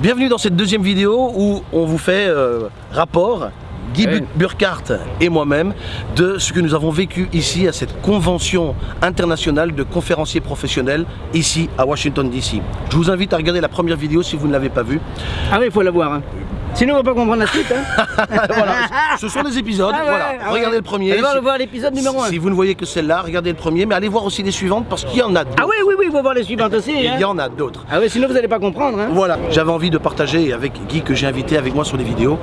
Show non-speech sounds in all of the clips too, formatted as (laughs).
Bienvenue dans cette deuxième vidéo où on vous fait euh, rapport Guy. Burkhardt et moi-même de ce que nous avons vécu ici à cette convention internationale de conférenciers professionnels ici à Washington DC. Je vous invite à regarder la première vidéo si vous ne l'avez pas vue. Ah oui, il faut la voir. hein. Sinon, on va pas comprendre la suite. Hein. (laughs) voilà, ce sont les épisodes. Ah ouais, voilà. ah ouais. Regardez le premier. Allez Si- voir l'épisode numéro 1. Si vous ne voyez que celle-là, regardez le premier, mais allez voir aussi les suivantes parce qu'il y en a d'autres. Ah oui, oui, oui, il faut voir les suivantes aussi. Il Hein. y en a d'autres. Ah oui, sinon vous allez pas comprendre. Hein. Voilà, j'avais envie de partager avec Guy que j'ai invité avec moi sur les vidéos,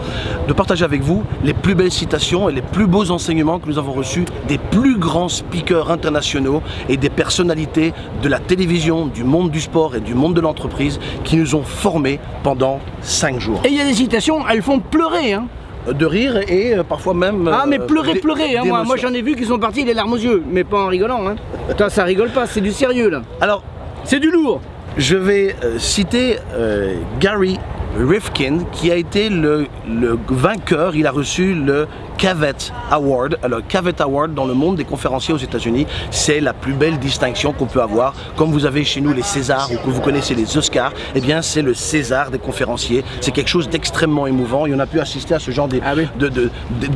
de partager avec vous les plus belles citations et les plus beaux enseignements que nous avons reçus des plus grands speakers internationaux et des personnalités de la télévision, du monde du sport et du monde de l'entreprise qui nous ont formés pendant 5 jours. Et il y a des citations, elles font pleurer. Hein. De rire et euh, parfois même... Ah, mais euh, pleurer, pleurer. Hein. Moi, j'en ai vu qui sont partis les larmes aux yeux, mais pas en rigolant. Hein. (laughs) Ça rigole pas, c'est du sérieux là. Alors, C'est du lourd. Je vais euh, citer euh, Gary Rifkin qui a été le, le vainqueur, il a reçu le Cavett Award. Alors Cavett Award dans le monde des conférenciers aux États-Unis, c'est la plus belle distinction qu'on peut avoir. Comme vous avez chez nous les Césars ou que vous connaissez les Oscars, eh bien c'est le César des conférenciers. C'est quelque chose d'extrêmement émouvant et on a pu assister à ce genre Ah oui.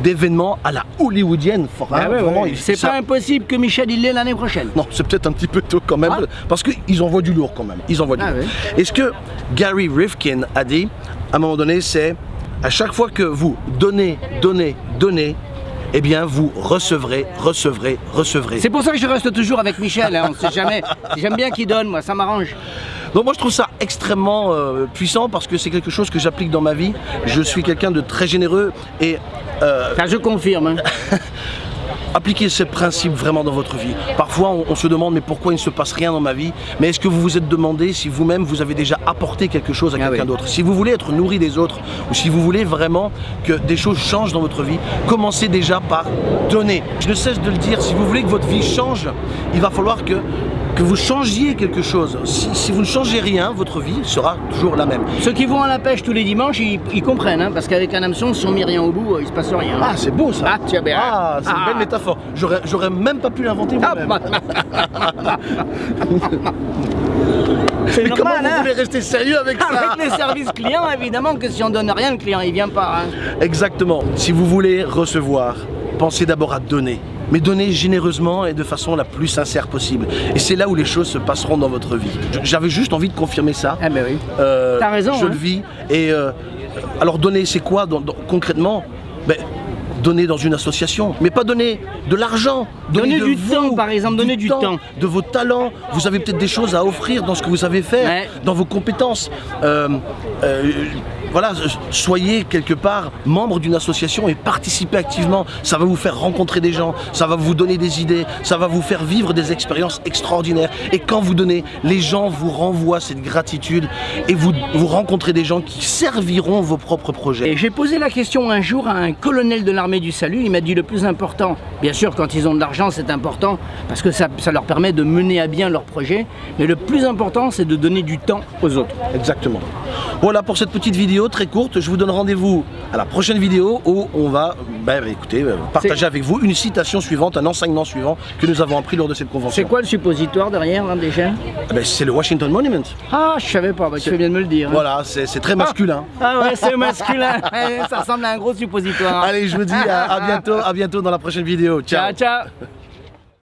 d'événements à la hollywoodienne. Ah C'est pas impossible que Michel il l'ait l'année prochaine. non, c'est peut-être un petit peu tôt quand même, Ah. parce qu'ils envoient du lourd quand même. Ils envoient du Ah lourd. ouais. Et ce que Gary Rifkin a dit, à un moment donné, c'est à chaque fois que vous donnez, donnez, donnez, eh bien vous recevrez, recevrez, recevrez. C'est pour ça que je reste toujours avec Michel, hein, on sait jamais. J'aime bien qu'il donne, moi, ça m'arrange. Donc moi je trouve ça extrêmement euh, puissant parce que c'est quelque chose que j'applique dans ma vie. Je suis quelqu'un de très généreux et euh, Ça, je confirme. hein. (laughs) appliquez ces principes vraiment dans votre vie. Parfois, on, on se demande mais pourquoi il ne se passe rien dans ma vie? Mais est-ce que vous vous êtes demandé si vous-même vous avez déjà apporté quelque chose à Ah quelqu'un oui. d'autre? Si vous voulez être nourri des autres ou si vous voulez vraiment que des choses changent dans votre vie, commencez déjà par donner. Je ne cesse de le dire, si vous voulez que votre vie change, il va falloir que que vous changiez quelque chose. Si, si vous ne changez rien, votre vie sera toujours la même. Ceux qui vont à la pêche tous les dimanches, ils, ils comprennent, hein, parce qu'avec un hameçon, si on met rien au bout, euh, il se passe rien. Ah, c'est beau ça Ah, tu as bien. Ah, c'est une Ah. belle métaphore. J'aurais même pas pu l'inventer Ah, moi-même. (laughs) c'est Mais comment normal, vous hein. voulez rester sérieux avec ça Avec les services clients, évidemment que si on donne rien, le client il vient pas. hein. Exactement. Si vous voulez recevoir, pensez d'abord à donner. Mais donner généreusement et de façon la plus sincère possible. Et c'est là où les choses se passeront dans votre vie. J'avais juste envie de confirmer ça. Ah ben oui. Euh, T'as raison, Je hein. le vis. Et euh, alors donner, c'est quoi dans- dans- concrètement? Ben, Donner dans une association, mais pas donner de l'argent. Donner de du vous, temps, par exemple, donner du temps. de vos talents. Vous avez peut-être des choses à offrir dans ce que vous savez faire, Ouais. dans vos compétences. Euh, euh, voilà, soyez quelque part membre d'une association et participez activement. Ça va vous faire rencontrer des gens, ça va vous donner des idées, ça va vous faire vivre des expériences extraordinaires. Et quand vous donnez, les gens vous renvoient cette gratitude et vous, vous rencontrez des gens qui serviront vos propres projets. Et j'ai posé la question un jour à un colonel de l'armée du salut, il m'a dit le plus important, bien sûr quand ils ont de l'argent c'est important, parce que ça, ça leur permet de mener à bien leur projet, mais le plus important c'est de donner du temps aux autres. Exactement. Voilà pour cette petite vidéo très courte. Je vous donne rendez-vous à la prochaine vidéo où on va ben, écoutez, euh, partager avec vous une citation suivante, un enseignement suivant que nous avons appris lors de cette convention. C'est quoi le suppositoire derrière là, déjà Ah ben, C'est le Washington Monument. Ah je savais pas, bah, tu bien de me le dire. hein. Voilà, c'est très masculin. Ah ouais c'est masculin, (laughs) ça ressemble à un gros suppositoire. Allez, je vous dis à, à (laughs) bientôt, à bientôt dans la prochaine vidéo. ciao ciao